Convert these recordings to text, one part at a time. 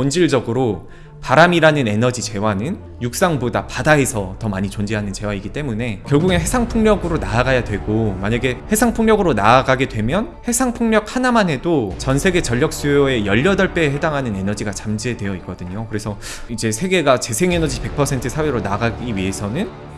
본질적으로 바람이라는 에너지 재화는 육상보다 바다에서 더 많이 존재하는 재화이기 때문에 결국엔 해상 풍력으로 나아가야 되고 만약에 해상 풍력으로 나아가게 되면 해상 풍력 하나만 해도 전 세계 전력 수요의 18배에 해당하는 에너지가 잠재되어 있거든요. 그래서 이제 세계가 재생에너지 100% 사회로 나가기 위해서는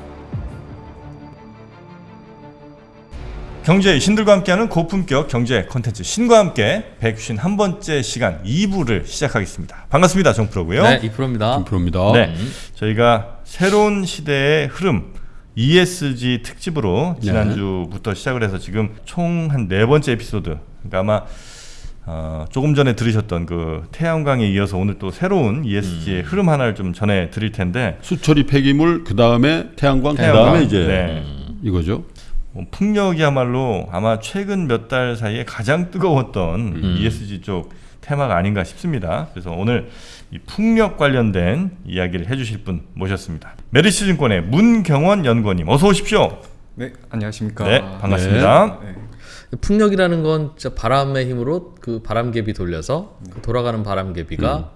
경제의 신들과 함께하는 고품격 경제 콘텐츠 신과 함께 151번째 시간 2부를 시작하겠습니다. 반갑습니다. 정프로고요. 네, 2%입니다. 김프로입니다. 네, 저희가 새로운 시대의 흐름 ESG 특집으로 지난주부터 시작을 해서 지금 총 한 네 번째 에피소드. 그러니까 아마 어, 조금 전에 들으셨던 그 태양광에 이어서 오늘 또 새로운 ESG의 흐름 하나를 좀 전해 드릴 텐데 수처리 폐기물 그 다음에 태양광 그 태양광, 다음에 이제 네. 이거죠. 뭐 풍력이야말로 아마 최근 몇 달 사이에 가장 뜨거웠던 음. ESG 쪽 테마가 아닌가 싶습니다. 그래서 오늘 이 풍력 관련된 이야기를 해주실 분 모셨습니다. 메리츠 증권의 문경원 연구원님 어서 오십시오. 네 안녕하십니까 네 반갑습니다. 네. 풍력이라는 건 진짜 바람의 힘으로 그 바람개비 돌려서 그 돌아가는 바람개비가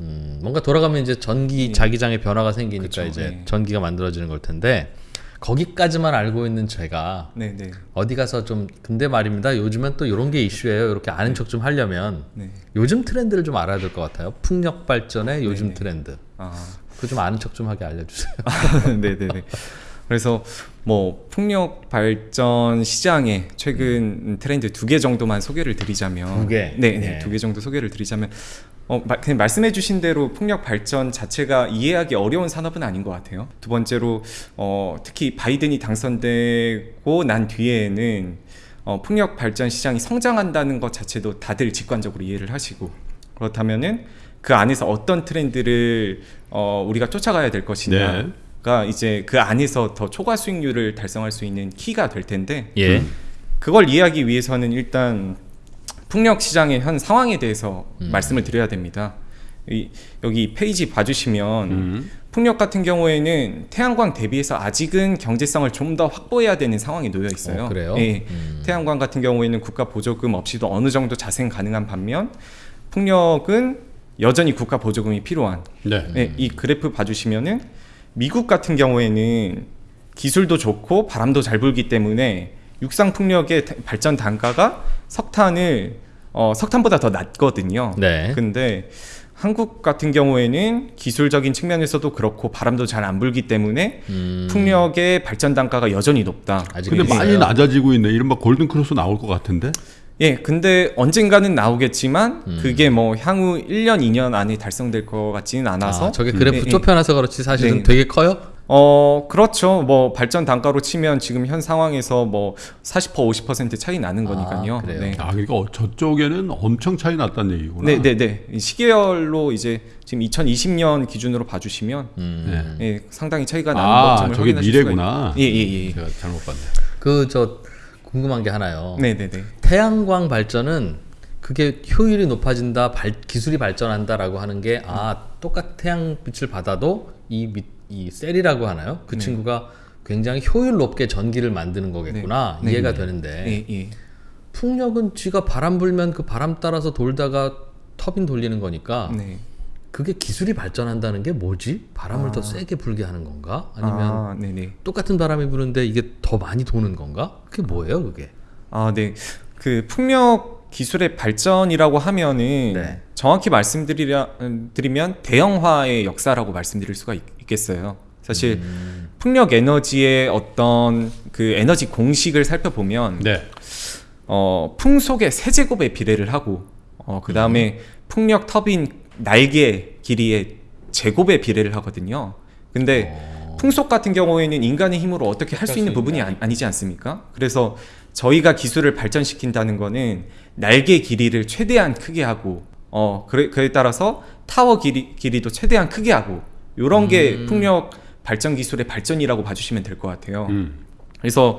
음, 뭔가 돌아가면 이제 전기 자기장의 변화가 생기니까 그쵸, 이제 네. 전기가 만들어지는 걸 텐데 거기까지만 알고 있는 제가 네, 네, 어디 가서 좀 근데 말입니다. 요즘엔 또 이런 게 이슈예요. 이렇게 아는 척 좀 하려면 네. 요즘 트렌드를 좀 알아야 될 것 같아요. 풍력 발전의 요즘 네네. 트렌드. 아, 그좀 아는 척 좀 하게 알려주세요. 네네네. 그래서 뭐 풍력 발전 시장의 최근 트렌드 두 개 정도만 소개를 드리자면 두 개? 네, 네. 네, 두개 정도 소개를 드리자면 어, 마- 그냥 말씀해 주신 대로 풍력 발전 자체가 이해하기 어려운 산업은 아닌 것 같아요. 두 번째로 어, 특히 바이든이 당선되고 난 뒤에는 어, 풍력 발전 시장이 성장한다는 것 자체도 다들 직관적으로 이해를 하시고 그렇다면은 그 안에서 어떤 트렌드를 어, 우리가 쫓아가야 될 것이냐. 네. 가 이제 그 안에서 더 초과 수익률을 달성할 수 있는 키가 될 텐데 예. 그걸 이해하기 위해서는 일단 풍력 시장의 현 상황에 대해서 음. 말씀을 드려야 됩니다. 이, 여기 페이지 봐주시면 음. 풍력 같은 경우에는 태양광 대비해서 아직은 경제성을 좀 더 확보해야 되는 상황에 놓여 있어요. 어, 그래요? 예. 음. 태양광 같은 경우에는 국가 보조금 없이도 어느 정도 자생 가능한 반면 풍력은 여전히 국가 보조금이 필요한 네. 네, 이 그래프 봐주시면은 미국 같은 경우에는 기술도 좋고 바람도 잘 불기 때문에 육상 풍력의 다- 발전 단가가 석탄을 어, 석탄보다 더 낮거든요. 네. 근데 한국 같은 경우에는 기술적인 측면에서도 그렇고 바람도 잘 안 불기 때문에 음. 풍력의 발전 단가가 여전히 높다. 근데 있어요. 많이 낮아지고 있네. 이른바 골든 크로스 나올 것 같은데. 예, 근데 언젠가는 나오겠지만 음. 그게 뭐 향후 1년, 2년 안에 달성될 것 같지는 않아서 아, 저게 그래프 예, 예. 좁혀놔서 그렇지 사실은 네. 되게 커요. 어 그렇죠. 뭐 발전 단가로 치면 지금 현 상황에서 뭐 40% 50% 차이 나는 거니까요. 아, 그래요? 네. 아 그러니까 어, 저쪽에는 엄청 차이 났다는 얘기구나. 네, 네, 네. 이 시계열로 이제 지금 2020년 기준으로 봐주시면 음. 네. 예, 상당히 차이가 나는 아 것점을 저게 확인하실 수가 미래구나. 있- 예, 예, 예. 제가 잘못 봤네. 그저 궁금한 게 하나요. 네, 네, 네. 태양광 발전은 그게 효율이 높아진다, 발, 기술이 발전한다라고 하는 게 아 똑같 태양 빛을 받아도 이, 밑, 이 셀이라고 하나요? 그 네. 친구가 굉장히 효율 높게 전기를 만드는 거겠구나 네. 이해가 네. 되는데 예, 예. 풍력은 쥐가 바람 불면 그 바람 따라서 돌다가 터빈 돌리는 거니까 네. 그게 기술이 발전한다는 게 뭐지? 바람을 더 세게 불게 하는 건가? 아니면 아, 네, 네. 똑같은 바람이 부는데 이게 더 많이 도는 건가? 그게 뭐예요, 그게? 아, 네. 그 풍력 기술의 발전이라고 하면은 네. 정확히 말씀드리려 드리면 대형화의 역사라고 말씀드릴 수가 있, 겠어요 사실 음. 풍력 에너지의 어떤 그 에너지 공식을 살펴보면 네. 어, 풍속의 세제곱에 비례를 하고 어, 그 다음에 풍력 터빈 날개 길이의 제곱에 비례를 하거든요. 근데 어. 풍속 같은 경우에는 인간의 힘으로 어떻게 할 수 있는 부분이 아니, 아니지 않습니까? 그래서 저희가 기술을 발전시킨다는 거는 날개 길이를 최대한 크게 하고 어 그래, 그에 따라서 타워 길이, 길이도 최대한 크게 하고 요런 게 풍력 발전 기술의 발전이라고 봐주시면 될 것 같아요. 음. 그래서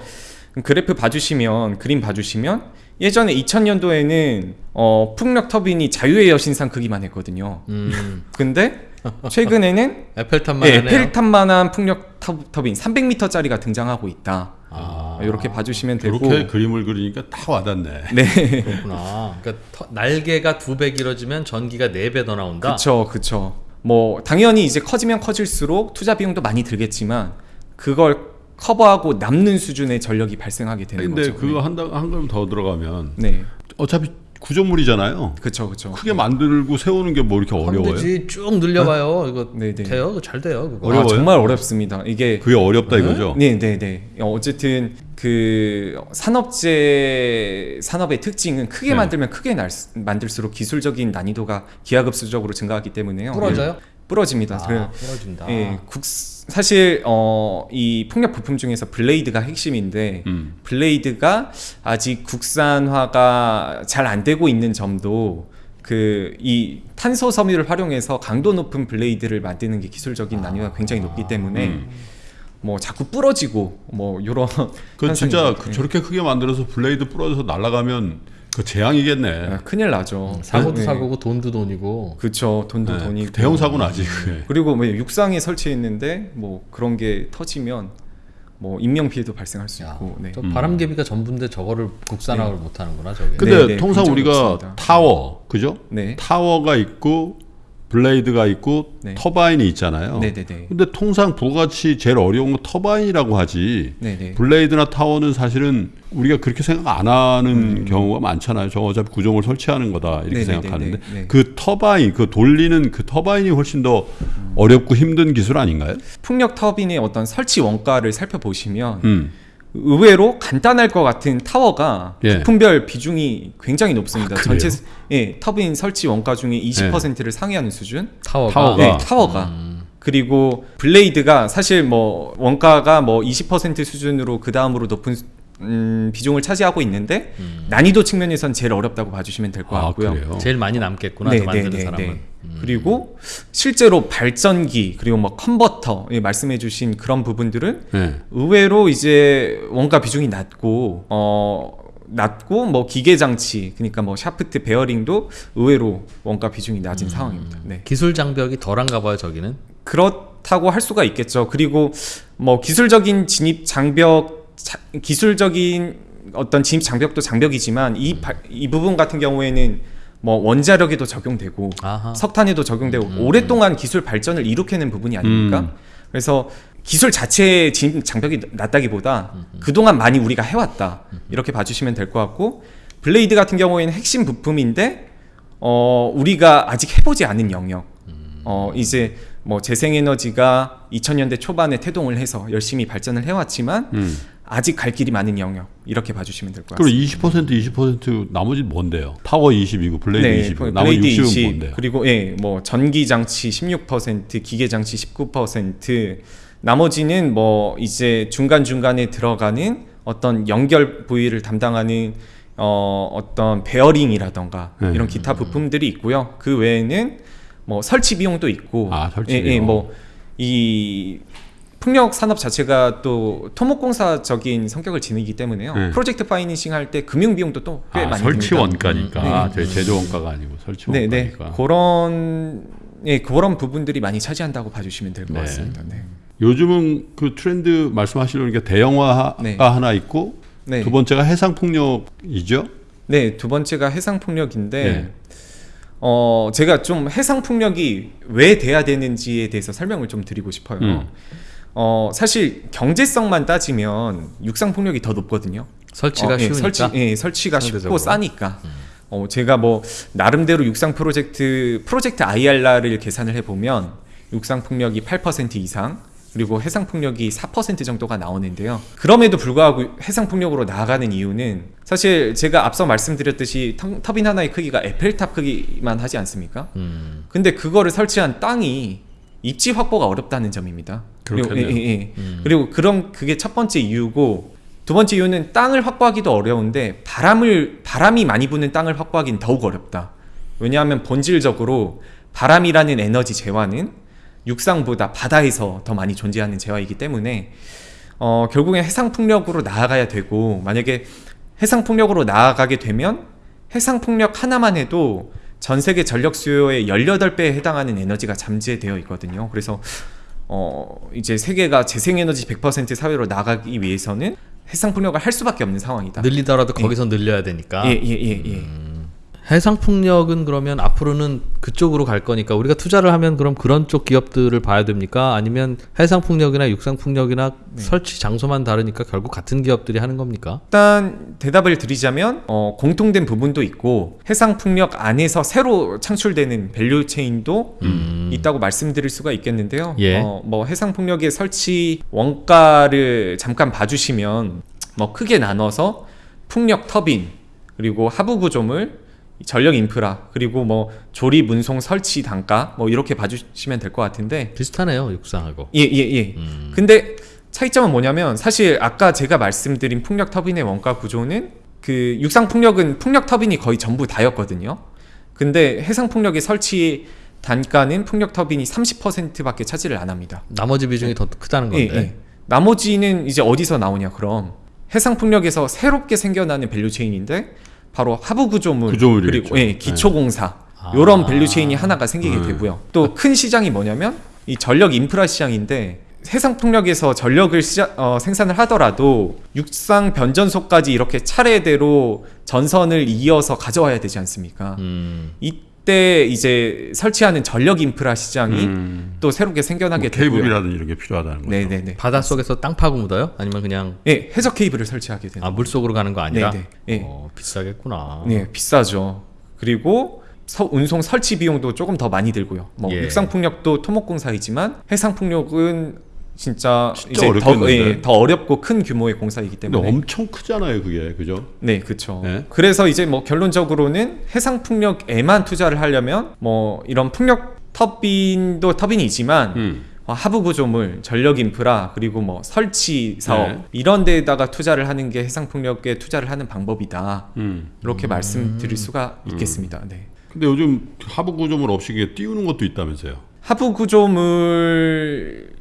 그래프 봐주시면 그림 봐주시면 예전에 2000년도에는 어, 풍력 터빈이 자유의 여신상 크기만 했거든요. 음, 근데 최근에는 에펠탑만 예, 하네요. 페리탄만한 풍력 터, 터빈 300m짜리가 등장하고 있다. 아, 이렇게 봐주시면 되고 그렇게 그림을 그리니까 다 와닿네. 네 그렇구나. 그러니까 터- 날개가 두 배 길어지면 전기가 네 배 더 나온다. 그쵸 그쵸 뭐 당연히 이제 커지면 커질수록 투자 비용도 많이 들겠지만 그걸 커버하고 남는 수준의 전력이 발생하게 되는 근데 거죠 그거 한다 한 걸음 더 들어가면 네 어차피 구조물이잖아요. 그쵸 그쵸 크게 만들고 세우는 게 뭐 이렇게 어려워요? 쭉 늘려봐요. 이거 네, 네. 돼요? 잘 돼요. 그거. 어려워요? 아, 정말 어렵습니다 이게 그게 어렵다 이거죠. 네, 네, 네. 어, 어쨌든 그 산업재 산업의 특징은 크게 네. 만들면 크게 날, 수- 만들수록 기술적인 난이도가 기하급수적으로 증가하기 때문에요. 부러져요? 예, 부러집니다. 아, 그래- 부러진다. 예, 국 사실 어, 이 폭력 부품 중에서 블레이드가 핵심인데 음. 블레이드가 아직 국산화가 잘 안 되고 있는 점도 그 이 탄소 섬유를 활용해서 강도 높은 blade를 만드는 게 기술적인 난이도가 굉장히 높기 때문에 음. 뭐 자꾸 부러지고 뭐 요런 그 진짜 그 예. 저렇게 크게 만들어서 blade 부러져서 날아가면 그 재앙이겠네. 아, 큰일 나죠. 사고도 네. 사고고 돈도 돈이고. 그쵸 돈도 네, 돈이고 대형 사고 나지 그게. 그리고 뭐 육상에 설치했는데 뭐 그런 게 터지면 뭐 인명 피해도 발생할 수 야, 있고 네. 저 바람개비가 전부인데 저거를 국산화를 못 하는구나, 저게. 근데 네, 네, 통상 우리가 높습니다. 타워 그죠? 네. 타워가 있고 blade가 있고 네. turbine이 있잖아요. 네네네. 근데 통상 부가가치 제일 어려운 건 turbine이라고 하지. 네네. blade나 타워는 사실은 우리가 그렇게 생각 안 하는 경우가 많잖아요. 저 어차피 구조물 설치하는 거다 이렇게 음. 네네네네. 생각하는데 네. 그 터바인, 그 돌리는 그 turbine이 훨씬 더 어렵고 힘든 기술 아닌가요? 풍력 터빈의 어떤 설치 원가를 살펴보시면 음. 의외로 간단할 것 같은 타워가 예. 부품별 비중이 굉장히 높습니다. 아? 전체 예, 터빈 설치 원가 중에 20%를 상회하는 수준. 타워가. 타워가. 네, 타워가. 그리고 블레이드가 사실 뭐 원가가 뭐 20% 수준으로 그 다음으로 높은 수- 음, 비중을 차지하고 있는데 난이도 측면에선 제일 어렵다고 봐주시면 될것 아, 같고요. 그래요? 제일 많이 남겠구나, 네, 저 만드는 네, 네, 사람은. 네. 그리고 실제로 발전기 그리고 뭐 컨버터 예, 말씀해주신 그런 부분들은 네. 의외로 이제 원가 비중이 낮고 어 낮고 뭐 기계 장치 그러니까 뭐 샤프트 베어링도 의외로 원가 비중이 낮은 상황입니다. 네. 기술 장벽이 덜한가 봐요, 저기는. 그렇다고 할 수가 있겠죠. 그리고 뭐 기술적인 진입 장벽 자- 기술적인 어떤 진입 장벽도 장벽이지만 이, 바- 이 부분 같은 경우에는 뭐 원자력에도 적용되고 아하. 석탄에도 적용되고 오랫동안 기술 발전을 이룩해낸 부분이 아닙니까? 음. 그래서 기술 자체의 진입 장벽이 낮다기보다 그동안 많이 우리가 해왔다 이렇게 봐주시면 될 것 같고 블레이드 같은 경우에는 핵심 부품인데 어 우리가 아직 해보지 않은 영역 어 이제 뭐 재생에너지가 2000년대 초반에 태동을 해서 열심히 발전을 해왔지만 음. 아직 갈 길이 많은 영역 이렇게 봐주시면 될 것 같습니다. 20% 20% 나머지 뭔데요? 타워 20이고 blade 20이고 나머지 blade 60은 20, 뭔데요? 그리고 예, 뭐 전기 장치 16%, 기계 장치 19%, 나머지는 뭐 이제 중간 중간에 들어가는 어떤 연결 부위를 담당하는 어 어떤 베어링이라던가 네. 이런 기타 부품들이 있고요. 그 외에는 뭐 설치 비용도 있고, 아, 설치 예, 예, 비용. 뭐이 풍력 산업 자체가 또 토목공사적인 성격을 지니기 때문에요. 네. project financing 할 때 금융 비용도 또꽤 아, 많이 설치 듭니다. 원가니까 네. 아, 저희 제조 원가가 아니고 설치 네, 네. 원가니까. 그런 예, 그런 부분들이 많이 차지한다고 봐주시면 될것 네. 같습니다. 네. 요즘은 그 트렌드 말씀하시려는 게 대형화가 네. 하나 있고 네. 두 번째가 해상 폭력이죠. 네, 두 번째가 해상 폭력인데 네. 어, 제가 좀 해상 폭력이 왜 돼야 되는지에 대해서 설명을 좀 드리고 싶어요. 음. 어, 사실 경제성만 따지면 육상 폭력이 더 높거든요. 설치가 어, 예, 쉬우니까. 설치, 예, 설치가 상대적으로. 쉽고 싸니까. 어, 제가 뭐 나름대로 육상 프로젝트 프로젝트 IRR을 계산을 해보면 육상 폭력이 8% 이상 그리고 해상 폭력이 4% 정도가 나오는데요. 그럼에도 불구하고 해상 폭력으로 나아가는 이유는 사실 제가 앞서 말씀드렸듯이 터- 터빈 하나의 크기가 에펠탑 크기만 하지 않습니까? 음. 근데 그거를 설치한 땅이 입지 확보가 어렵다는 점입니다. 그리고. 예, 예, 예. 그리고 그런 그게 첫 번째 이유고 두 번째 이유는 땅을 확보하기도 어려운데 바람을 바람이 많이 부는 땅을 확보하기는 더욱 어렵다. 왜냐하면 본질적으로 바람이라는 에너지 재화는 육상보다 바다에서 더 많이 존재하는 재화이기 때문에 어, 결국엔 해상 풍력으로 나아가야 되고 만약에 해상 풍력으로 나아가게 되면 해상 풍력 하나만 해도 전 세계 전력 수요의 18배에 해당하는 에너지가 잠재되어 있거든요. 그래서 어, 이제 세계가 재생에너지 100% 사회로 나가기 위해서는 해상 풍력을 할 수밖에 없는 상황이다. 늘리더라도 거기서 늘려야 되니까. 예, 예, 예, 예. 해상 풍력은 그러면 앞으로는 그쪽으로 갈 거니까 우리가 투자를 하면 그럼 그런 쪽 기업들을 봐야 됩니까? 아니면 해상 풍력이나 육상 풍력이나 네. 설치 장소만 다르니까 결국 같은 기업들이 하는 겁니까? 일단 대답을 드리자면 어, 공통된 부분도 있고 해상 풍력 안에서 새로 창출되는 value chain도 있다고 말씀드릴 수가 있겠는데요. 예. 어, 뭐 해상 풍력의 설치 원가를 잠깐 봐주시면 뭐 크게 나눠서 풍력 터빈 그리고 하부 구조물 전력 인프라 그리고 뭐 조립 운송 설치 단가 뭐 이렇게 봐주시면 될 것 같은데 비슷하네요 육상하고. 예, 예, 예. 근데 차이점은 뭐냐면 사실 아까 제가 말씀드린 풍력 터빈의 원가 구조는 그 육상 풍력은 풍력 터빈이 거의 전부 다였거든요. 근데 해상 풍력의 설치 단가는 풍력 터빈이 30%밖에 차지를 안 합니다. 나머지 비중이 더 크다는 예, 건데. 예. 나머지는 이제 어디서 나오냐 그럼 해상 풍력에서 새롭게 생겨나는 value chain인데 바로 하부 구조물. 그리고 예, 기초 공사 아. 요런 value chain이 하나가 생기게 네. 되고요. 또 큰 시장이 뭐냐면 이 전력 인프라 시장인데 해상 풍력에서 전력을 시자, 어, 생산을 하더라도 육상 변전소까지 이렇게 차례대로 전선을 이어서 가져와야 되지 않습니까? 음. 이 때 이제 설치하는 전력 인프라 시장이 음. 또 새롭게 생겨나게 뭐 되고요. 케이블이라든지 이런 게 필요하다는 거죠. 네네네. 바다 속에서 땅 파고 묻어요? 아니면 그냥 예, 해적 케이블을 설치하게 되는. 아 물속으로 가는 거 아니라? 네네. 예. 어, 비싸겠구나. 네, 비싸죠. 그리고 서- 운송 설치 비용도 조금 더 많이 들고요. 뭐 예. 육상 풍력도 토목공사이지만 해상 풍력은 진짜, 진짜 이제 더. 예, 더 어렵고 큰 규모의 공사이기 때문에. 엄청 크잖아요, 그게. 그죠? 네, 그렇죠. 네. 그래서 이제 뭐 결론적으로는 해상 풍력에만 투자를 하려면 뭐 이런 풍력 터빈도 터빈이지만 음. 어, 하부 구조물, 전력 인프라 그리고 뭐 설치 사업 네. 이런 데에다가 투자를 하는 게 해상 풍력에 투자를 하는 방법이다. 음. 이렇게 말씀드릴 수가 있겠습니다. 네. 근데 요즘 하부 구조물 없이 띄우는 것도 있다면서요. 하부 구조물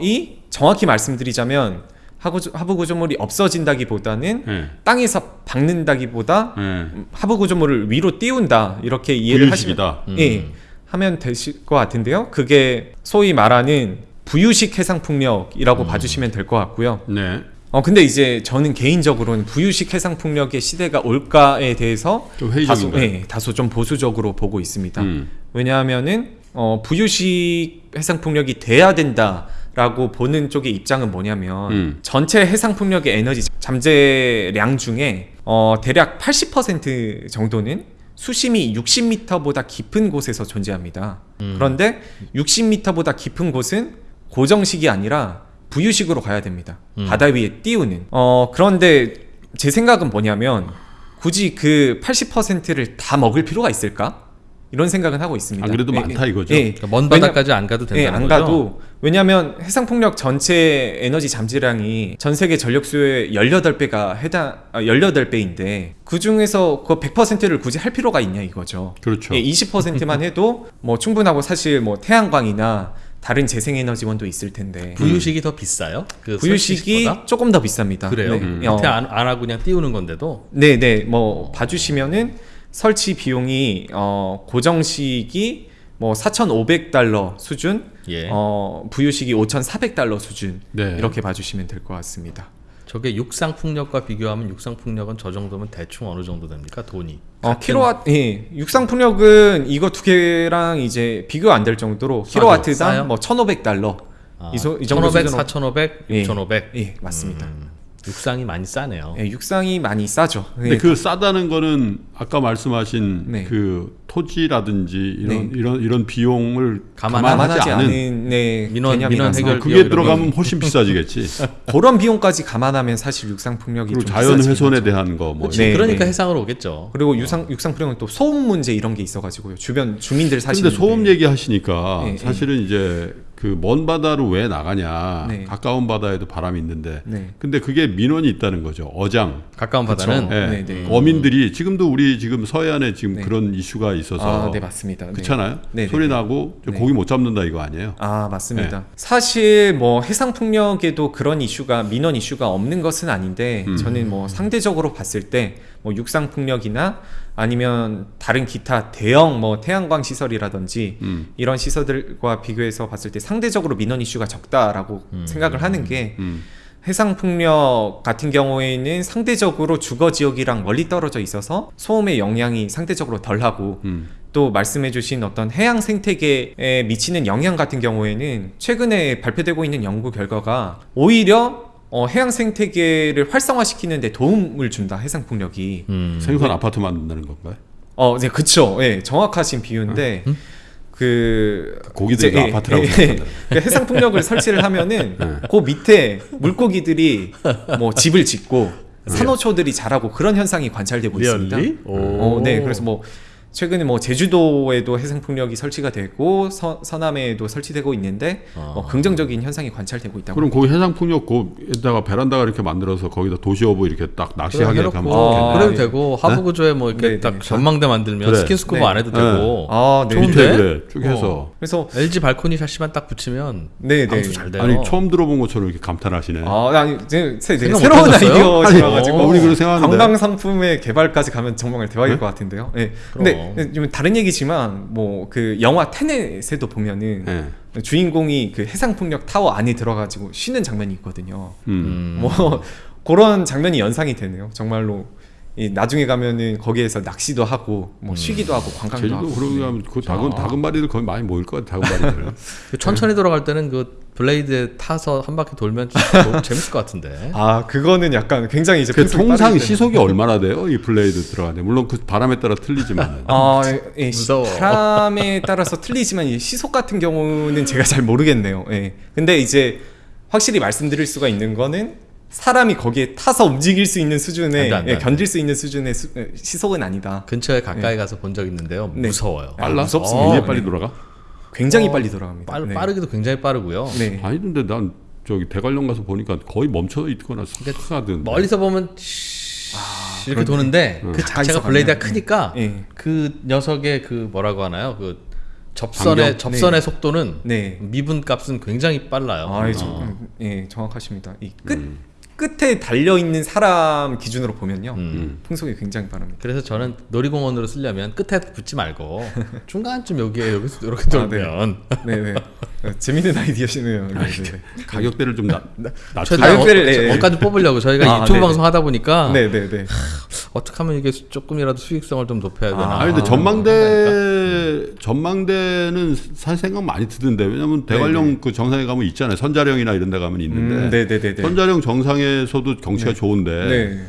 이 정확히 말씀드리자면 하부, 구조물이 없어진다기보다는 예. 땅에서 박는다기보다 예. 하부 구조물을 위로 띄운다 이렇게 이해를 하시면. 음. 예 하면 되실 것 같은데요. 그게 소위 말하는 부유식 해상 풍력이라고 봐주시면 될 것 같고요. 네. 어 근데 이제 저는 개인적으로는 부유식 해상 풍력의 시대가 올까에 대해서 좀 다소, 회의적인가요? 예, 다소 좀 보수적으로 보고 있습니다. 음. 왜냐하면은 어, 부유식 해상 풍력이 돼야 된다 라고 보는 쪽의 입장은 뭐냐면 음. 전체 해상 풍력의 에너지 잠재량 중에 어, 대략 80% 정도는 수심이 60m보다 깊은 곳에서 존재합니다. 그런데 60m보다 깊은 곳은 고정식이 아니라 부유식으로 가야 됩니다. 바다 위에 띄우는. 어, 그런데 제 생각은 뭐냐면 굳이 그 80%를 다 먹을 필요가 있을까? 이런 생각은 하고 있습니다. 안 그래도 예, 많다 예. 이거죠? 예. 그러니까 먼 바다까지 안 가도 예, 된다는 안 거죠? 가도 왜냐하면 해상 풍력 전체 에너지 잠재량이 전 세계 전력 수요의 18배가 해당 아, 18배인데 그 중에서 그 100%를 굳이 할 필요가 있냐 이거죠. 그렇죠. 예, 20%만 해도 뭐 충분하고 사실 뭐 태양광이나 다른 재생에너지원도 있을 텐데 부유식이 더 비싸요? 그 부유식이 설치식보다? 조금 더 비쌉니다. 그래요? 네. 음. 어, 밑에 안, 안 하고 그냥 띄우는 건데도 네, 네. 뭐 봐주시면은 설치 비용이 어, 고정식이 뭐 4,500달러 수준, 예. 어, 부유식이 5,400달러 수준 네. 이렇게 봐주시면 될 것 같습니다. 저게 육상 풍력과 비교하면 육상 풍력은 저 정도면 대충 어느 정도 됩니까? 돈이. 어, 킬로와트, 예, 육상 풍력은 이거 두 개랑 이제 비교 안 될 정도로? 킬로와트당 싸요? 뭐 1,500달러. 아, 이, 소, 이 정도 1500, 수준으로- 4500, 예. 6500. 예, 맞습니다. 음, 육상이 많이 싸네요. 예, 육상이 많이 싸죠. 근데 예, 그 싸다는 거는 아까 말씀하신 네. 그 토지라든지 이런 네. 이런 이런 비용을 감안- 감안하지, 감안하지 않은 않은 네, 민원- 민원 해결- 그게 들어가면 훨씬 비싸지겠지. 그런 비용까지 감안하면 사실 육상 풍력이 그리고 좀 자연 훼손에. 대한 거 뭐. 네, 그러니까 네. 해상으로 오겠죠. 그리고 유상 육상 풍력은 또 소음 문제 이런 게 있어가지고요. 주변 주민들 사시는. 근데 소음 얘기하시니까 네, 사실은 이제 그 먼 바다로 왜 나가냐. 네. 가까운 바다에도 바람이 있는데. 네. 근데 그게 민원이 있다는 거죠. 어장. 가까운. 바다는 예. 네, 네. 어민들이 지금도 우리 지금 서해안에 지금 네. 그런 이슈가 있어서 아, 네 맞습니다. 네. 그렇잖아요. 소리 네. 나고. 고기 못 잡는다 이거 아니에요? 아 맞습니다. 사실 뭐 해상 풍력에도 그런 이슈가 민원 이슈가 없는 것은 아닌데 음. 저는 뭐 상대적으로 봤을 때 뭐 육상 풍력이나 아니면 다른 기타 대형 뭐 태양광 시설이라든지 음. 이런 시설들과 비교해서 봤을 때 상대적으로 민원 이슈가 적다라고 생각을 하는 게 음. 해상 풍력 같은 경우에는 상대적으로 주거 지역이랑 멀리 떨어져 있어서 소음의 영향이 상대적으로 덜하고 음. 또 말씀해주신 어떤 해양 생태계에 미치는 영향 같은 경우에는 최근에 발표되고 있는 연구 결과가 오히려 어, 해양 생태계를 활성화시키는 데 도움을 준다 해상 풍력이. 음. 생선 아파트 만든다는 건가요? 어, 네, 그쵸. 예, 정확하신 비유인데 그 고기들이 이제, 예, 아파트라고 예. 그 해상 풍력을 설치를 하면은 네. 그 밑에 물고기들이 뭐 집을 짓고 산호초들이 자라고 그런 현상이 관찰되고 있습니다. 어, 네. 그래서 뭐 최근에 뭐 제주도에도 해상 풍력이 설치가 되고 서, 서남에도 설치되고 있는데 어. 뭐 긍정적인 현상이 관찰되고 있다고. 그럼 거기 해상 풍력 거에다가 베란다가 이렇게 만들어서 거기다 도시어부 이렇게 딱 낚시하게 하면 해놓고 좋겠네. 그래도 아, 되고 하부 구조에 뭐 이렇게 네, 딱 네. 전망대 만들면 그래. 스킨스쿠버 네. 안 해도 네. 되고 아, 네. 좋은데? 밑에 그래 쭉 해서 어. 그래서 LG 발코니 샤시만 딱 붙이면 네, 네. 방수 잘 돼요. 아니 처음 들어본 것처럼 이렇게 감탄하시네. 아, 아니, 제, 제, 새로운 못 하셨어요? 아이디어셔 가지고 아니, 우리 그렇게 생각하는데. 관광 상품의 개발까지 가면 정말 대박일 네? 것 같은데요. 예. 그럼. 근데 좀 다른 얘기지만 뭐 그 영화 테넷에도 보면은 예. 주인공이 그 해상 풍력 타워 안에 들어가지고 쉬는 장면이 있거든요. 음. 음. 뭐 그런 장면이 연상이 되네요. 정말로 이 나중에 가면은 거기에서 낚시도 하고 뭐 쉬기도 하고 관광도 제주도 하고. 그러고 하면 그 다근 다금바리들 거의 많이 모일 거야 다금바리들. 그 천천히 돌아갈 때는 그 blade에 타서 한 바퀴 돌면 너무 재밌을 것 같은데. 아 그거는 약간 굉장히 이제 그 통상. 시속이 얼마나 돼요? 이 blade 돌아가는데 물론 그 바람에 따라 틀리지만. 아, 예, 예, 시- 무서워. 바람에 따라서 틀리지만 이 시속 같은 경우는 제가 잘 모르겠네요. 예. 근데 이제 확실히 말씀드릴 수가 있는 거는 사람이 거기에 타서 움직일 수 있는 수준의 안 돼, 안 돼, 예, 안 돼. 견딜 수 있는 수준의 수- 예, 시속은 아니다. 근처에 가까이 가서 본 적 있는데요. 네. 무서워요. 빨라? 무섭습니다. 굉장히 어, 빨리 네. 돌아가? 굉장히 어, 빨리 돌아갑니다. 빠르, 네. 빠르기도 굉장히 빠르고요. 네. 아니 근데 난 저기 대관령 가서 보니까 거의 멈춰 있거나 싹 하든. 멀리서 보면 이렇게 도는데 그 자체가 블레이드가 가면, 크니까 예. 그 녀석의 그 뭐라고 하나요? 그 접선의 반경? 접선의 속도는 네. 미분 값은 굉장히 빨라요. 아, 예, 어. 예, 정확하십니다. 이끝 음. 끝에 달려 있는 사람 기준으로 보면요, 음. 풍속이 굉장히 빠릅니다. 그래서 저는 놀이공원으로 쓰려면 끝에 붙지 말고 중간쯤 여기에 여기서 이렇게 아, 네. 돌면 네, 네. 어, 재밌는 아이디어시네요. 네, 네. 가격대를 좀 낮. 낮추. 가격대를, 어, 예, 예. 원까지 뽑으려고 저희가 아, 유튜브 네네. 방송 하다 보니까 네, 네, 네. 어떻게 하면 이게 조금이라도 수익성을 좀 높여야 되나. 아, 아니 근데 아, 전망대 전망대는 사실 생각 많이 드던데 왜냐면 대관령 네네. 그 정상에 가면 있잖아요 선자령이나 이런 데 가면 있는데 음, 네, 네, 네, 네. 선자령 정상에 서도 경치가 좋은데 네.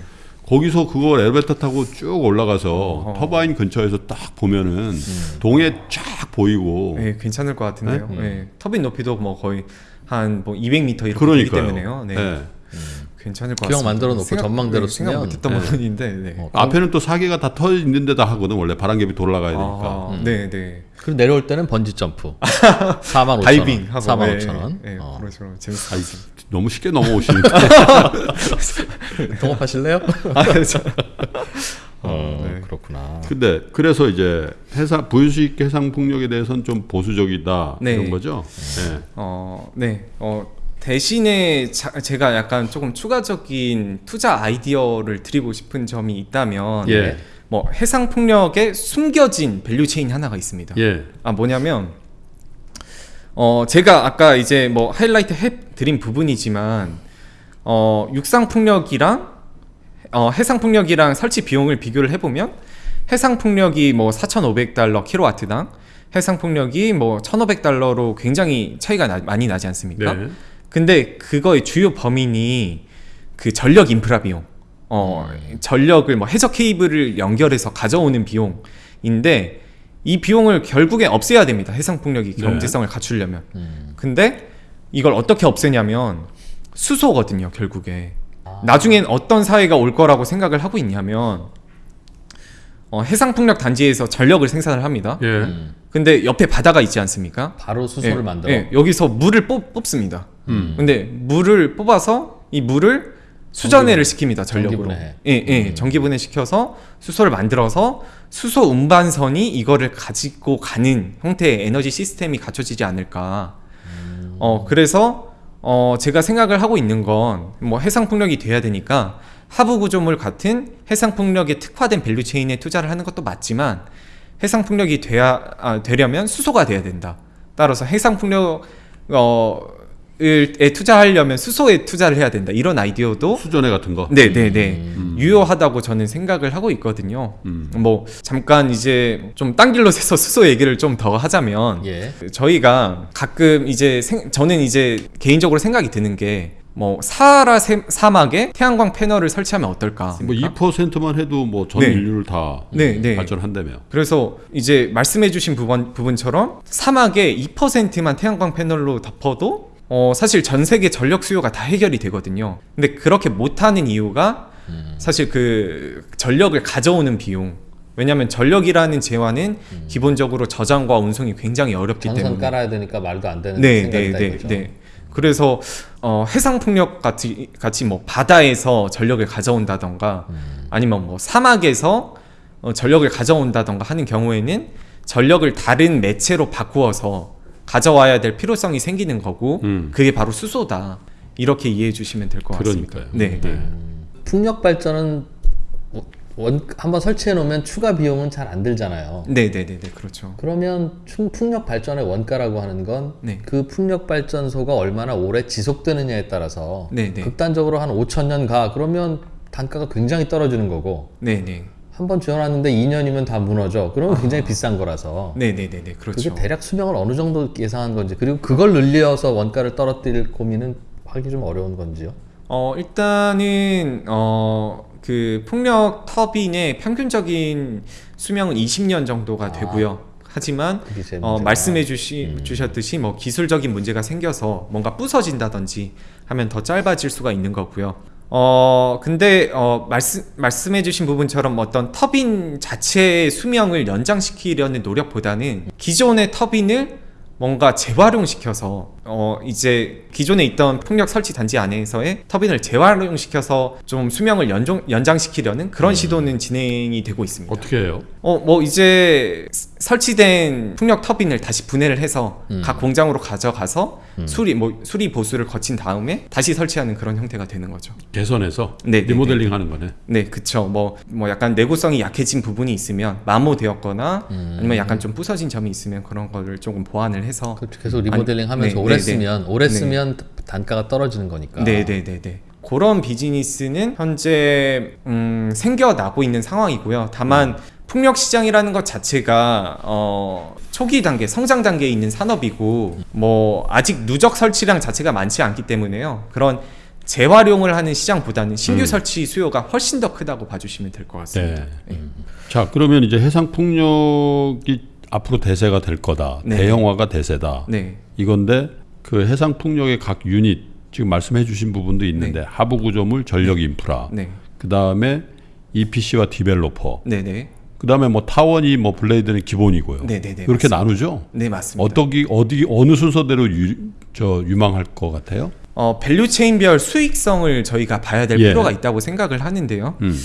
거기서 그걸 엘리베이터 타고 쭉 올라가서 어허. 터바인 근처에서 딱 보면은 동해 쫙 보이고 네, 괜찮을 것 같은데요. 네? 네. 터빈 높이도 뭐 거의 한 뭐 200m 이렇게 되기 그러니까요. 때문에요. 네. 네. 괜찮을 것 기왕 같습니다. 만들어 놓고 생각- 전망대로 네, 생각 쓰면, 못했던 네. 부분인데. 네. 어, 앞에는 또 사계가 다 터 있는 데다 하거든 원래 바람개비 돌아가야 되니까 아, 네, 네. 그리고 내려올 때는 번지 점프. 4만 5천 다이빙 원. 하고 4만 네, 5천 원. 네, 어. 것 아이, 같습니다. 너무 쉽게 넘어오시는데 동업하실래요? 아, 네, 저- 어, 네. 그렇구나. 근데 그래서 이제 해상 부유식 해상 풍력에 대해서는 좀 보수적이다 네. 이런 거죠. 네. 어, 네. 어, 대신에 자, 제가 약간 조금 추가적인 투자 아이디어를 드리고 싶은 점이 있다면 예. 뭐 해상 풍력에 숨겨진 value chain 하나가 있습니다. 예. 아 뭐냐면 어 제가 아까 이제 뭐 하이라이트 해 드린 부분이지만 어 육상 풍력이랑 어 해상 풍력이랑 설치 비용을 비교를 해 보면 해상 풍력이 뭐 4,500달러 킬로와트당 해상 풍력이 뭐 1,500달러로 굉장히 차이가 나- 많이 나지 않습니까? 네. 근데 그거의 주요 범인이 그 전력 인프라 비용, 어 전력을 뭐 해저 케이블을 연결해서 가져오는 비용인데 이 비용을 결국에 없애야 됩니다. 해상 풍력이 네. 경제성을 갖추려면. 음. 근데 이걸 어떻게 없애냐면 수소거든요. 결국에 나중엔 어떤 사회가 올 거라고 생각을 하고 있냐면 어, 해상 풍력 단지에서 전력을 생산을 합니다. 예. 음. 근데 옆에 바다가 있지 않습니까? 바로 수소를 예, 만들어. 예, 여기서 물을 뽑, 뽑습니다. 음. 근데 물을 뽑아서 이 물을 수전해를 시킵니다. 전력으로. 전기분해. 예, 예. 음. 전기분해 시켜서 수소를 만들어서 수소 운반선이 이거를 가지고 가는 형태의 에너지 시스템이 갖춰지지 않을까. 음. 어, 그래서 어, 제가 생각을 하고 있는 건 뭐 해상 풍력이 돼야 되니까 하부 구조물 같은 해상 풍력에 특화된 value chain에 투자를 하는 것도 맞지만 해상 풍력이 돼야 아, 되려면 수소가 돼야 된다. 따라서 해상 풍력 어 에 투자하려면 수소에 투자를 해야 된다 이런 아이디어도 수전해 같은 거. 네네네 유효하다고 저는 생각을 하고 있거든요. 음. 뭐 잠깐 이제 좀 딴 길로 새서 수소 얘기를 좀 더 하자면 예. 저희가 가끔 이제 생- 저는 이제 개인적으로 생각이 드는 게 뭐 사하라 세- 사막에 태양광 패널을 설치하면 어떨까? 뭐 2%만 해도 뭐전 네. 인류를 다 네, 네. 발전한다며. 그래서 이제 말씀해주신 부분 부분처럼 사막에 2%만 태양광 패널로 덮어도 어 사실 전 세계 전력 수요가 다 해결이 되거든요. 근데 그렇게 못하는 이유가 사실 그 전력을 가져오는 비용. 왜냐하면 전력이라는 재화는 기본적으로 저장과 운송이 굉장히 어렵기 때문에. 깔아야 되니까 말도 안 되는 네, 생각이다 네, 네. 네. 그래서 어, 해상 풍력 같이 같이 뭐 바다에서 전력을 가져온다던가 아니면 뭐 사막에서 어, 전력을 가져온다던가 하는 경우에는 전력을 다른 매체로 바꾸어서 가져와야 될 필요성이 생기는 거고 음. 그게 바로 수소다 이렇게 이해해 주시면 될 것 같습니다. 네, 네. 풍력 발전은 원 한번 설치해 놓으면 추가 비용은 잘 안 들잖아요. 네, 네, 네, 네, 그렇죠. 그러면 충- 풍력 발전의 원가라고 하는 건그 네. 풍력 발전소가 얼마나 오래 지속되느냐에 따라서 네, 네. 극단적으로 한 5천 년 가 그러면 단가가 굉장히 떨어지는 거고 네, 네. 한번 지어놨는데 2년이면 다 무너져. 그러면 굉장히 비싼 거라서 네, 네, 네, 네, 그렇죠. 그게 대략 수명을 어느 정도 예상한 건지 그리고 그걸 늘려서 원가를 떨어뜨릴 고민은 하기 좀 어려운 건지요. 어 일단은 어 그 풍력 터빈의 평균적인 수명은 20년 정도가 되고요. 하지만 어. 말씀해 주시, 주셨듯이 뭐 기술적인 문제가 생겨서 뭔가 부서진다든지 하면 더 짧아질 수가 있는 거고요. 어 근데 어 말씀 말씀해 주신 부분처럼 어떤 터빈 자체의 수명을 연장시키려는 노력보다는 기존의 터빈을 뭔가 재활용시켜서 어 이제 기존에 있던 풍력 설치 단지 안에서의 터빈을 재활용시켜서 좀 수명을 연종, 연장시키려는 그런 시도는 진행이 되고 있습니다. 어떻게 해요? 어 뭐 이제 스- 설치된 풍력 터빈을 다시 분해를 해서 각 공장으로 가져가서 수리 뭐 수리 보수를 거친 다음에 다시 설치하는 그런 형태가 되는 거죠. 개선해서 네, 네, 리모델링 하는 거네. 네, 그쵸. 뭐, 뭐 약간 내구성이 약해진 부분이 있으면 마모되었거나 아니면 약간 좀 부서진 점이 있으면 그런 거를 조금 보완을 해서 그 계속 리모델링 아니, 하면서 네, 오래 네, 네. 쓰면 오래 네. 쓰면 단가가 떨어지는 거니까. 네, 네, 네, 네. 그런 비즈니스는 현재 음, 생겨나고 있는 상황이고요. 다만 풍력 시장이라는 것 자체가 어, 초기 단계, 성장 단계에 있는 산업이고 뭐 아직 누적 설치량 자체가 많지 않기 때문에요. 그런 재활용을 하는 시장보다는 신규 설치 수요가 훨씬 더 크다고 봐주시면 될 것 같습니다. 네. 자, 그러면 이제 해상 풍력이 앞으로 대세가 될 거다. 네. 대형화가 대세다. 네. 이건데 그 해상 풍력의 각 유닛 지금 말씀해 주신 부분도 있는데 하부 구조물, 전력 인프라. 네. 그다음에 EPC와 developer. 네, 네. 그다음에 뭐 타워니 뭐 blade는 기본이고요. 네, 네, 네, 그렇게 맞습니다. 나누죠. 네, 맞습니다. 어떻게 어디 어느 순서대로 유, 저 유망할 것 같아요? 어, 밸류 체인별 수익성을 저희가 봐야 될 예. 필요가 있다고 생각을 하는데요. 음.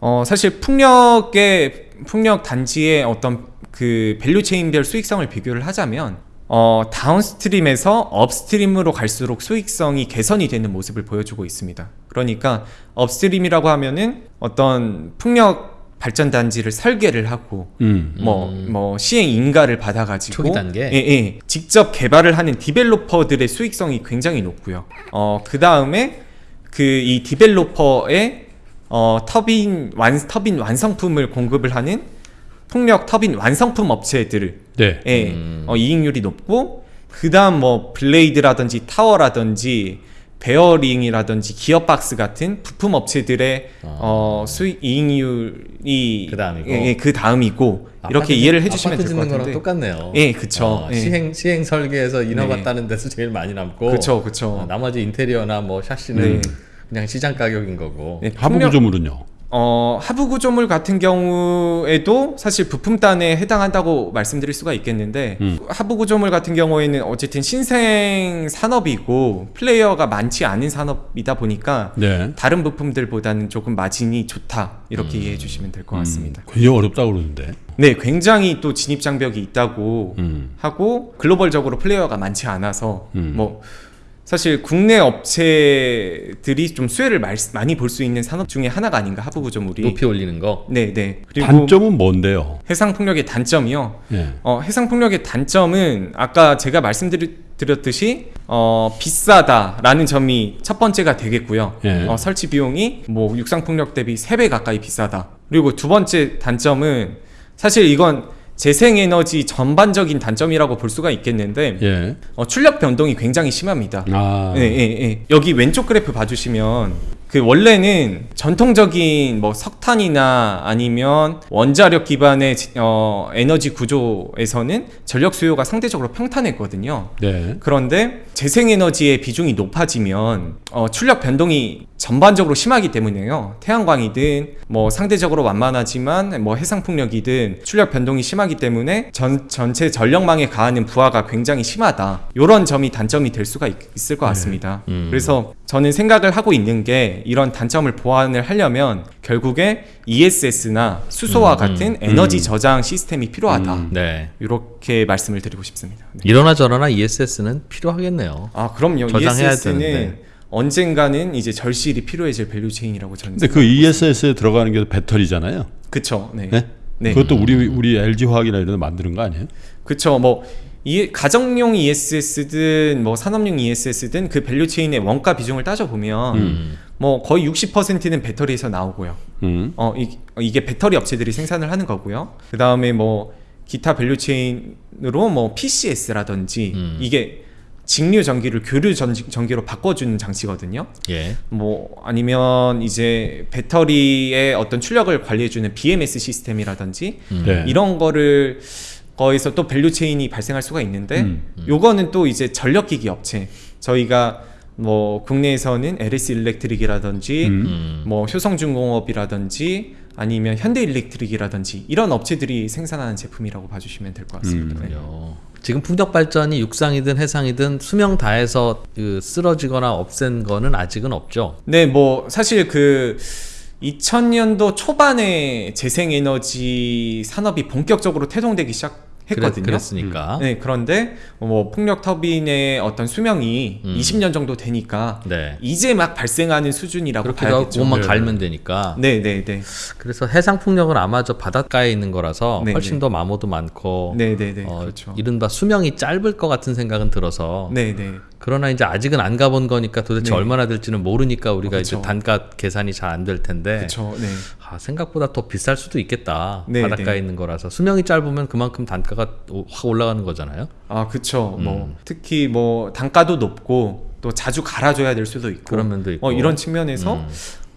어, 사실 풍력의 풍력 단지의 어떤 그 value chain별 수익성을 비교를 하자면 어, downstream에서 upstream으로 갈수록 수익성이 개선이 되는 모습을 보여주고 있습니다. 그러니까 upstream이라고 하면은 어떤 풍력 발전 단지를 설계를 하고 음. 뭐, 뭐, 시행 인가를 받아 가지고. 초기 단계? 예, 예. 직접 개발을 하는 developer들의 수익성이 굉장히 높고요. 어, 그 다음에 그 이 developer의 어, 터빈, 완, 터빈 완성품을 공급을 하는 풍력 터빈 완성품 업체들. 네. 예, 어, 이익률이 높고, 그 다음 뭐, blade라든지 타워라든지, 베어링이라든지 기어박스 같은 부품 업체들의 어, 수익 이익률이 그 다음이고. 예, 예, 그 다음이고 이렇게 이해를 짓- 해주시면 될것 짓는 거랑 같은데. 똑같네요. 예, 그쵸. 어, 예. 시행 시행 설계에서 인허가 네. 따는 데서 제일 많이 남고. 그쵸, 그쵸. 어, 나머지 인테리어나 뭐 샤시는 네. 그냥 시장 가격인 거고. 네, 하부 구조물은요. 어, 하부 구조물 같은 경우에도 사실 부품단에 해당한다고 말씀드릴 수가 있겠는데 음. 하부 구조물 같은 경우에는 어쨌든 신생 산업이고 플레이어가 많지 않은 산업이다 보니까 네. 다른 부품들보다는 조금 마진이 좋다 이렇게 이해해 주시면 될 것 같습니다. 굉장히 어렵다 그러는데. 네, 굉장히 또 진입 장벽이 있다고 음. 하고 글로벌적으로 플레이어가 많지 않아서 음. 뭐 사실 국내 업체들이 좀 수혜를 말- 많이 볼 수 있는 산업 중에 하나가 아닌가 하부 구조물이 높이 올리는 거. 네, 네. 그리고 단점은 뭔데요? 해상 풍력의 단점이요. 예. 어, 해상 풍력의 단점은 아까 제가 말씀드렸듯이 어, 비싸다라는 점이 첫 번째가 되겠고요. 예. 어, 설치 비용이 뭐 육상 풍력 대비 3배 가까이 비싸다. 그리고 두 번째 단점은 사실 이건 재생에너지 전반적인 단점이라고 볼 수가 있겠는데 예. 어, 출력 변동이 굉장히 심합니다. 아. 예, 예, 예. 여기 왼쪽 그래프 봐주시면 그 원래는 전통적인 뭐 석탄이나 아니면 원자력 기반의 지- 어, 에너지 구조에서는 전력 수요가 상대적으로 평탄했거든요. 네. 그런데 재생에너지의 비중이 높아지면 어, 출력 변동이 전반적으로 심하기 때문에요. 태양광이든 뭐 상대적으로 완만하지만 뭐 해상풍력이든 출력 변동이 심하기 때문에 전, 전체 전력망에 가하는 부하가 굉장히 심하다. 이런 점이 단점이 될 수가 있, 을것 같습니다. 그래서 저는 생각을 하고 있는 게 이런 단점을 보완을 하려면 결국에 ESS나 수소와 같은 에너지 저장 시스템이 필요하다. 네. 이렇게 말씀을 드리고 싶습니다. 네. 이러나 저러나 ESS는 필요하겠네요. 아 그럼요. 저장해야 ESS는 되는데. 언젠가는 이제 절실히 필요해질 value chain이라고 저는. 근데 그 ESS에 들어가는 게 배터리잖아요. 그쵸. 네. 네? 네. 그것도 우리 우리 LG 화학이나 이런 데 만드는 거 아니에요? 그쵸. 뭐 이, 가정용 ESS든 뭐 산업용 ESS든 그 value chain의 원가 비중을 따져 보면 뭐 거의 60%는 배터리에서 나오고요. 음. 어 이, 이게 배터리 업체들이 생산을 하는 거고요. 그 다음에 뭐 기타 value chain으로 뭐 PCS라든지 음. 이게 직류 전기를 교류 전, 전기로 바꿔주는 장치거든요. 예. 뭐 아니면 이제 배터리의 어떤 출력을 관리해주는 BMS 시스템이라든지 네. 이런 거를 거에서 또 value chain이 발생할 수가 있는데 음. 요거는 또 이제 전력기기 업체 저희가 뭐 국내에서는 LS 일렉트릭이라든지 음. 음. 뭐 효성중공업이라든지 아니면 현대 일렉트릭이라든지 이런 업체들이 생산하는 제품이라고 봐주시면 될 것 같습니다. 네. 그렇군요. 지금 풍력 발전이 육상이든 해상이든 수명 다해서 그 쓰러지거나 없앤 거는 아직은 없죠. 네, 뭐 사실 그 2000년도 초반에 재생에너지 산업이 본격적으로 태동되기 시작했거든요. 그랬, 으니까 네, 그런데 뭐 풍력 터빈의 어떤 수명이 음. 20년 정도 되니까 네. 이제 막 발생하는 수준이라고 봐야겠죠. 그것만 네. 갈면 되니까. 네, 네, 네, 그래서 해상 풍력은 아마 저 바닷가에 있는 거라서 네, 훨씬 네. 더 마모도 많고 네, 네, 네, 어, 그렇죠. 이른바 수명이 짧을 것 같은 생각은 들어서 네, 네, 그러나 이제 아직은 안 가본 거니까 도대체 네. 얼마나 될지는 모르니까 우리가 어, 이제. 단가 계산이 잘 안 될 텐데. 네, 아, 생각보다 더 비쌀 수도 있겠다 네, 바닷가에 네. 있는 거라서 수명이 짧으면 그만큼 단가가 오- 확 올라가는 거잖아요. 아, 그렇죠. 음. 뭐 특히 뭐 단가도 높고 또 자주 갈아줘야 될 수도 있고 그런 면도 있고. 어, 이런 측면에서 음.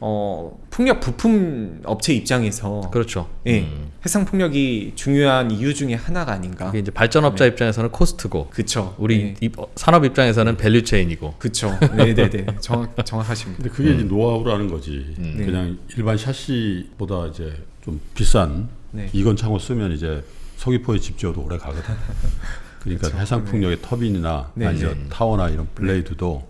어, 풍력 부품 업체 입장에서 그렇죠. 예, 음. 해상 풍력이 중요한 이유 중에 하나가 아닌가. 그게 이제 발전업자 입장에서는 코스트고 그쵸. 우리 네. 입- 어, 산업 입장에서는 value chain이고 그쵸. 네네네. 정확, 정확하십니다. 근데 그게 이제 노하우라는 거지. 음. 그냥 일반 샤시보다 이제 좀 비싼 네. 이건 창호 쓰면 이제 서귀포에 집 지어도 오래 가거든. 그러니까 그렇죠. 해상 풍력의 터빈이나 네, 아니면 네. 타워나 이런 blade도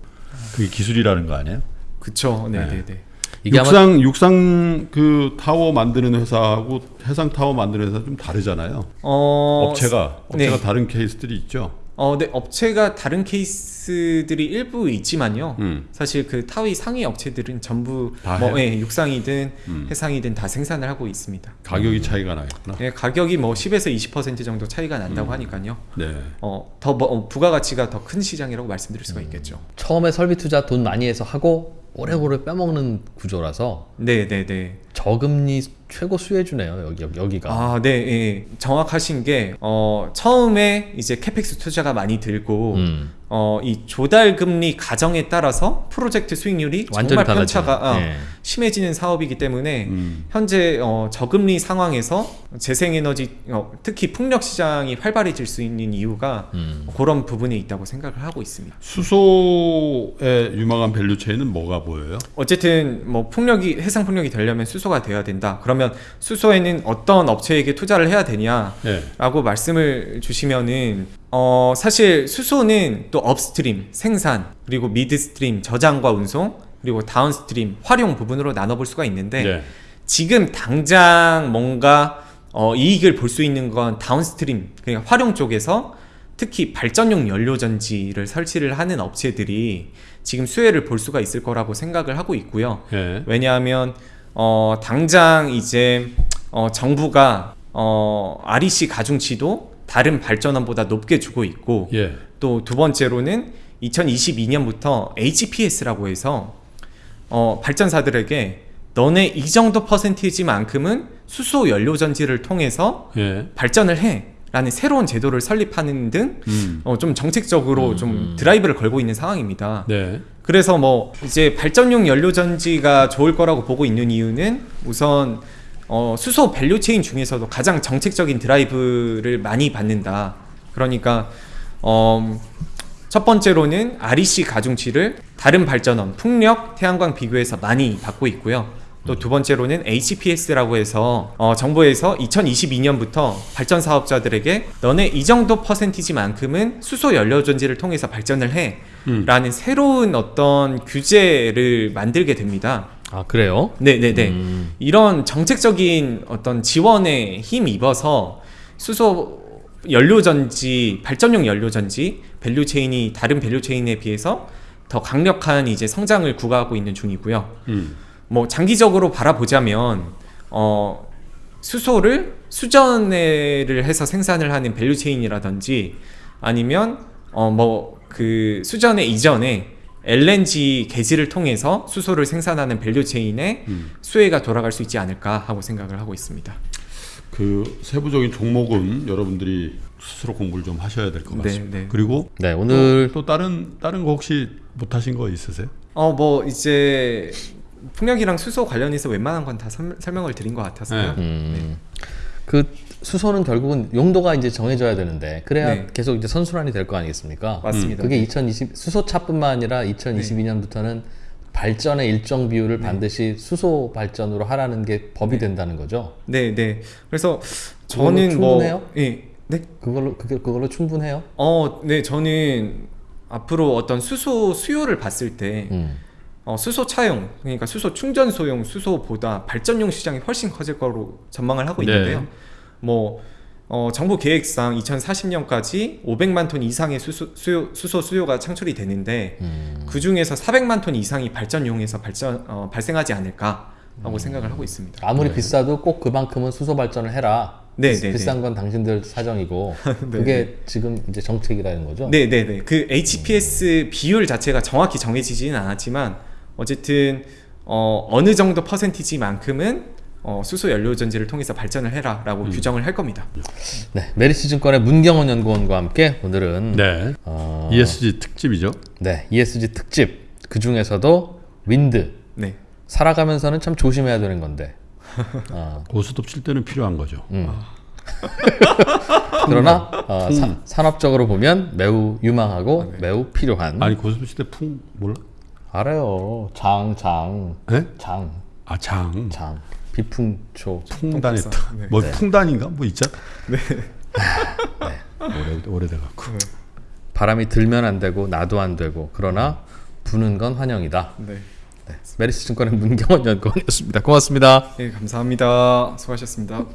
그게 기술이라는 거 아니에요? 그쵸. 네네네. 이게 아마 육상 육상 그 타워 만드는 회사하고 해상 타워 만드는 회사 좀 다르잖아요. 어, 업체가 업체가 네. 다른 케이스들이 있죠. 어, 네, 업체가 다른 케이스들이 일부 있지만요. 음. 사실 그 타워 상위 업체들은 전부 다뭐 해? 예, 육상이든 음. 해상이든 다 생산을 하고 있습니다. 가격이 차이가 나겠구나. 예, 가격이 뭐 10에서 20% 정도 차이가 난다고 음. 하니까요. 네. 어, 더 뭐, 어, 부가가치가 더 큰 시장이라고 말씀드릴 수가 있겠죠. 처음에 설비 투자 돈 많이 해서 하고 오래오래 빼먹는 구조라서 네, 네, 네. 저금리 최고 수혜주네요 여기 여기가. 아, 네, 예. 정확하신 게 어, 처음에 이제 CAPEX 투자가 많이 들고 음. 어, 이 조달 금리 가정에 따라서 프로젝트 수익률이 정말 편차가. 어, 예. 심해지는 사업이기 때문에 음. 현재 어, 저금리 상황에서 재생에너지 어, 특히 풍력 시장이 활발해질 수 있는 이유가 음. 그런 부분에 있다고 생각을 하고 있습니다. 수소의 유망한 value chain은 뭐가 보여요? 어쨌든 뭐 풍력이 해상 풍력이 되려면 수소가 돼야 된다. 그 러면 수소에는 어떤 업체에게 투자를 해야 되냐? 네. 라고 말씀을 주시면은 어 사실 수소는 또 upstream 생산 그리고 midstream 저장과 운송 그리고 downstream 활용 부분으로 나눠볼 수가 있는데 네. 지금 당장 뭔가 어, 이익을 볼 수 있는 건 다운스트림 그러니까 활용 쪽에서 특히 발전용 연료 전지를 설치를 하는 업체들이 지금 수혜를 볼 수가 있을 거라고 생각을 하고 있고요. 네. 왜냐하면 어, 당장 이제 어, 정부가 어, REC 가중치도 다른 발전원보다 높게 주고 있고 예. 또두 번째로는 2022년부터 HPS라고 해서 어, 발전사들에게 너네 이 정도 퍼센티지만큼은 수소 연료 전지를 통해서 예. 발전을 해 라는 새로운 제도를 설립하는 등 음. 어, 좀 정책적으로 좀 드라이브를 걸고 있는 상황입니다. 네. 그래서 뭐 이제 발전용 연료 전지가 좋을 거라고 보고 있는 이유는 우선 어, 수소 value chain 중에서도 가장 정책적인 드라이브를 많이 받는다. 그러니까 어, 첫 번째로는 REC 가중치를 다른 발전원, 풍력, 태양광 비교해서 많이 받고 있고요. 또 두 번째로는 HPS라고 해서 어, 정부에서 2022년부터 발전 사업자들에게 너네 이 정도 퍼센티지만큼은 수소 연료 전지를 통해서 발전을 해라는 새로운 어떤 규제를 만들게 됩니다. 아 그래요? 네네네. 음. 이런 정책적인 어떤 지원에 힘 입어서 수소 연료전지, 발전용 연료전지, value chain이 다른 value chain에 비해서 더 강력한 이제 성장을 구가하고 있는 중이고요. 음. 뭐 장기적으로 바라보자면 어 수소를 수전해를 해서 생산을 하는 value chain이라든지 아니면 어 뭐 그 수전해 이전에 LNG 개질을 통해서 수소를 생산하는 value chain에 음. 수혜가 돌아갈 수 있지 않을까 하고 생각을 하고 있습니다. 그 세부적인 종목은 여러분들이 스스로 공부를 좀 하셔야 될것 네, 같습니다. 네. 그리고 네 오늘 또, 또 다른 다른 거 혹시 못 하신 거 있으세요? 어 뭐 이제 풍력이랑 수소 관련해서 웬만한 건 다 설명을 드린 것 같아서요. 네. 음, 그 수소는 결국은 용도가 이제 정해져야 되는데 그래야 네. 계속 이제 선순환이 될 거 아니겠습니까? 맞습니다. 그게 2020 수소차뿐만 아니라 2022년부터는 발전의 일정 비율을 반드시 수소 발전으로 하라는 게 법이 된다는 거죠. 네, 네. 그래서 저는 뭐 충분해요? 예. 네. 그걸로 그게 그걸로 충분해요? 어, 네. 저는 앞으로 어떤 수소 수요를 봤을 때 음. 어, 수소 차용, 그러니까 수소 충전소용 수소보다 발전용 시장이 훨씬 커질 거로 전망을 하고 네. 있는데요. 뭐 어, 정부 계획상 2040년까지 500만 톤 이상의 수소 수요, 수소 수요가 창출이 되는데 음. 그 중에서 400만 톤 이상이 발전용에서 발전 어, 발생하지 않을까 하고 생각을 하고 있습니다. 아무리 비싸도 꼭 그만큼은 수소 발전을 해라. 네, 비- 네, 비싼 건 당신들 사정이고 네, 그게 지금 이제 정책이라는 거죠. 네, 네, 네. 그 HPS 비율 자체가 정확히 정해지지는 않았지만 어쨌든 어, 어느 정도 퍼센티지만큼은 어, 수소 연료 전지를 통해서 발전을 해라 라고 규정을 할 겁니다. 네, 메리츠 증권의 문경원 연구원과 함께 오늘은 네. 어, ESG 특집이죠. 네, ESG 특집 그 중에서도 윈드 네. 살아가면서는 참 조심해야 되는 건데. 어, 고스톱 칠 때는 필요한 거죠. 음. 그러나 어, 사- 산업적으로 보면 매우 유망하고 매우 필요한. 아니 고스톱 칠 때 풍 몰라? 알아요. 장, 장, 예? 장, 아 장. 장. 비풍초. 풍단에. 네. 뭐 풍단인가 뭐 있잖아. 네. 오래 오래돼 갖고. 바람이 들면 안 되고 나도 안 되고 그러나 부는 건 환영이다. 네. 메리츠 증권의 문경원 연구원이었습니다. 고맙습니다. 네, 감사합니다. 수고하셨습니다.